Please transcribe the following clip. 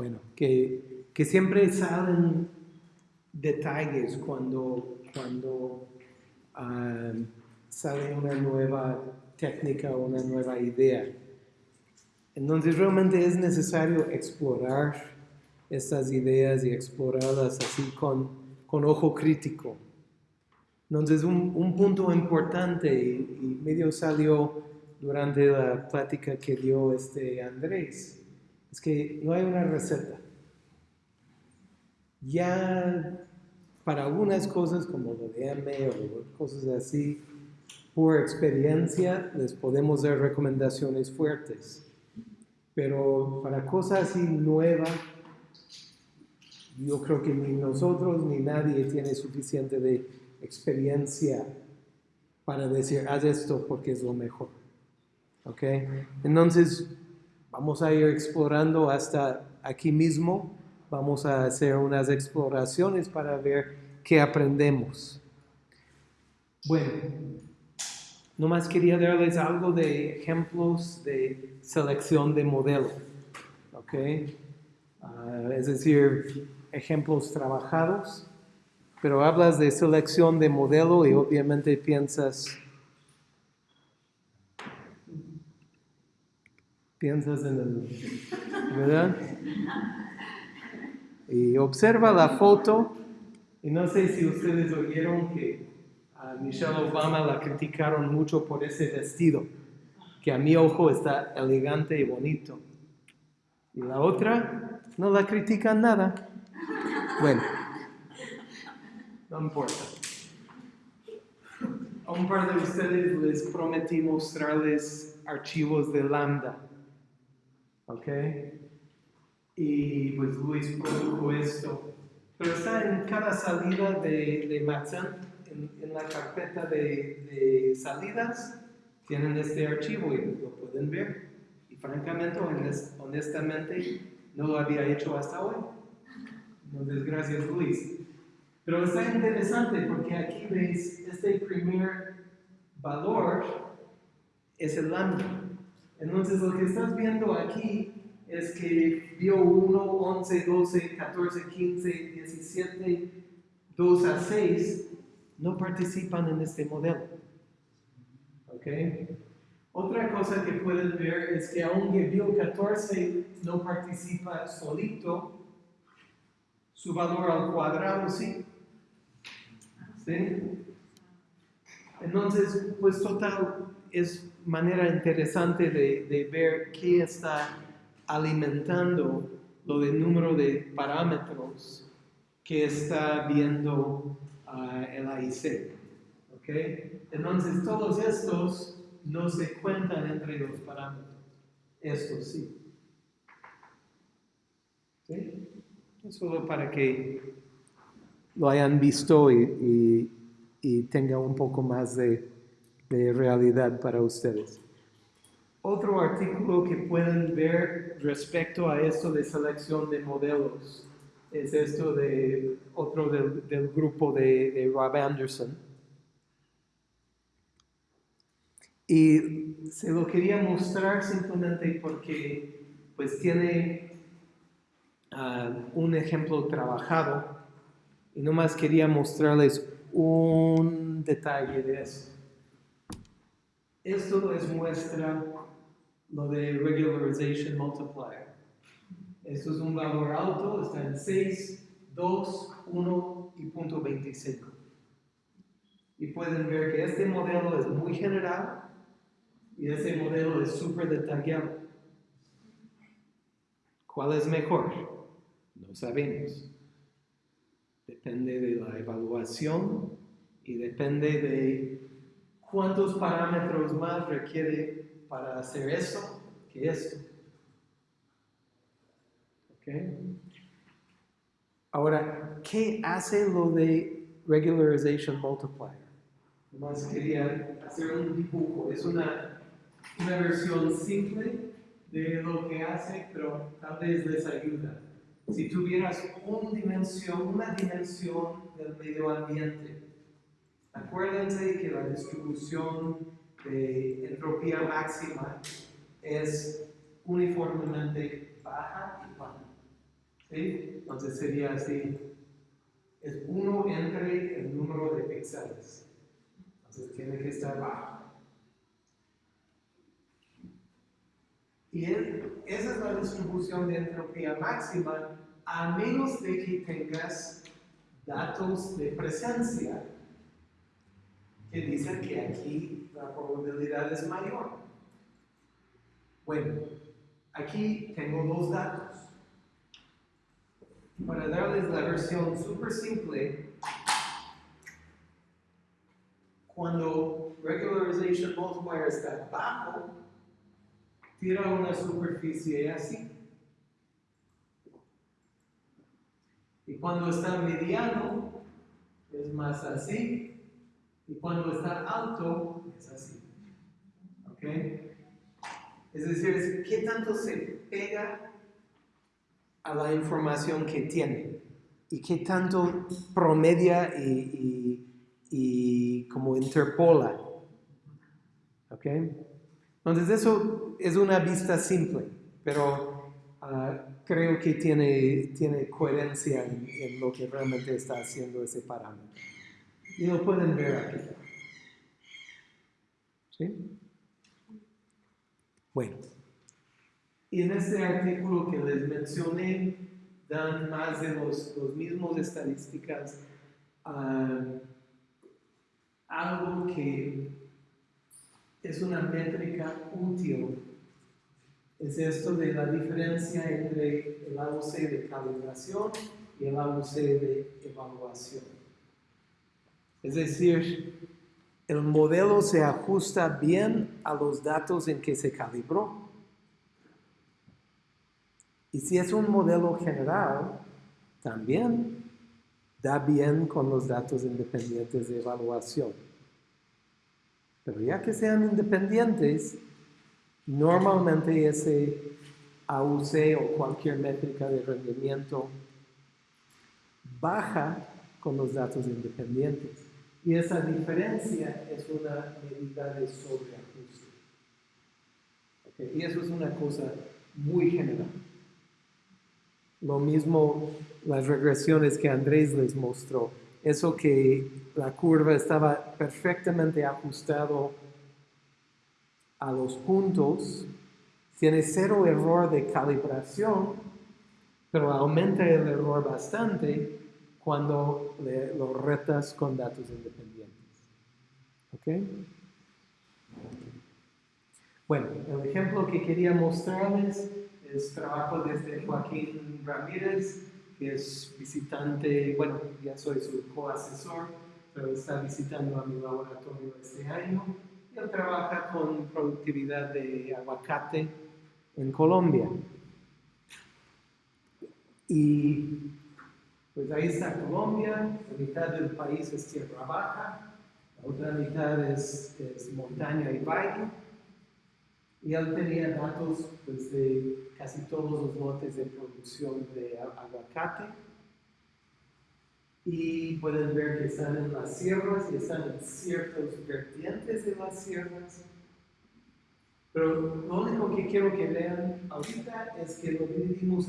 bueno, que, que siempre salen detalles cuando, cuando ah, sale una nueva técnica o una nueva idea. Entonces realmente es necesario explorar estas ideas y explorarlas así con, con ojo crítico. Entonces un, un punto importante y, medio salió durante la plática que dio este Andrés, es que no hay una receta. Ya para algunas cosas como lo de M o cosas así, por experiencia les podemos dar recomendaciones fuertes. Pero para cosas así nuevas, yo creo que ni nosotros ni nadie tiene suficiente de experiencia para decir, haz esto porque es lo mejor. ¿Ok? Entonces, vamos a ir explorando hasta aquí mismo. Vamos a hacer unas exploraciones para ver qué aprendemos. Bueno, nomás quería darles algo de ejemplos de selección de modelo. ¿Ok? Ah, es decir, ejemplos trabajados, pero hablas de selección de modelo y obviamente piensas, piensas en el, ¿verdad? Y observa la foto y no sé si ustedes oyeron que a Michelle Obama la criticaron mucho por ese vestido, que a mi ojo está elegante y bonito. Y la otra no la critican nada. Bueno, no importa. A un par de ustedes les prometí mostrarles archivos de Lambda. ¿Ok? Y pues Luis produjo esto. Pero está en cada salida de, de en, la carpeta de, de, salidas, tienen este archivo y lo pueden ver. Y francamente, honestamente, no lo había hecho hasta hoy. Entonces, gracias Luis. Pero está interesante porque aquí veis este primer valor es el lambda. Entonces lo que estás viendo aquí es que vio 1, 11, 12, 14, 15, 17, 2 a 6 no participan en este modelo. ¿Ok? Otra cosa que pueden ver es que aunque vio 14 no participa solito, su valor al cuadrado sí. ¿Sí? Entonces, pues total, es manera interesante de, ver qué está alimentando lo del número de parámetros que está viendo uh, el AIC. Entonces, todos estos no se cuentan entre los parámetros. Estos sí. ¿Sí? solo para que lo hayan visto y, y, tenga un poco más de, de realidad para ustedes. Otro artículo que pueden ver respecto a esto de selección de modelos es esto de otro del, grupo de, Rob Anderson. Y se lo quería mostrar simplemente porque pues tiene un ejemplo trabajado y nomás quería mostrarles un detalle de eso. Esto les muestra lo de regularization multiplier. Esto es un valor alto, está en 6, 2, 1 y punto 25. Y pueden ver que este modelo es muy general y este modelo es súper detallado. ¿Cuál es mejor? No sabemos. Depende de la evaluación y depende de cuántos parámetros más requiere para hacer eso que esto. Ahora, ¿qué hace lo de regularization multiplier? Más quería hacer un dibujo. Es una, una versión simple de lo que hace, pero tal vez les ayuda si tuvieras una dimensión, una dimensión del medio ambiente, acuérdense que la distribución de entropía máxima es uniformemente baja y plana. ¿Sí? Entonces sería así. Es 1 entre el número de píxeles. Entonces tiene que estar bajo. Y es- esa es la distribución de entropía máxima, a menos de que tengas datos de presencia que dicen que aquí la probabilidad es mayor. Bueno, aquí tengo dos datos. Para darles la versión súper simple, cuando regularization multiplier está bajo, tira una superficie así. Y cuando está mediano, es más así. Y cuando está alto, es así. ¿Ok? Es decir, qué tanto se pega a la información que tiene y qué tanto promedia y, y- y como interpola. ¿Ok? Entonces eso es una vista simple, pero ah, creo que tiene, tiene coherencia en, en lo que realmente está haciendo ese parámetro. Y lo pueden ver aquí. ¿Sí? Bueno. Y en este artículo que les mencioné, dan más de los, los mismos estadísticas. ah, algo que es una métrica útil es esto de la diferencia entre el AUC de calibración y el AUC de evaluación. Es decir, el modelo se ajusta bien a los datos en que se calibró. Y si es un modelo general, también da bien con los datos independientes de evaluación. Pero ya que sean independientes, normalmente ese AUC o cualquier métrica de rendimiento baja con los datos independientes. Y esa diferencia es una medida de sobreajuste. Y eso es una cosa muy general. Lo mismo las regresiones que Andrés les mostró. Eso que la curva estaba perfectamente ajustado a los puntos, tiene cero error de calibración, pero aumenta el error bastante cuando le- lo retas con datos independientes. ¿Ok? Bueno, el ejemplo que quería mostrarles es trabajo desde Joaquín Ramírez, que es visitante, bueno, ya soy su coasesor, pero está visitando a mi laboratorio este año. Él trabaja con productividad de aguacate en Colombia. Y pues ahí está Colombia, la mitad del país es tierra baja, la otra mitad es, es montaña y valle. Y él tenía datos pues, de casi todos los lotes de producción de aguacate. Y pueden ver que están en las sierras y están en ciertos vertientes de las sierras. Pero lo único que quiero que vean ahorita es que lo dividimos en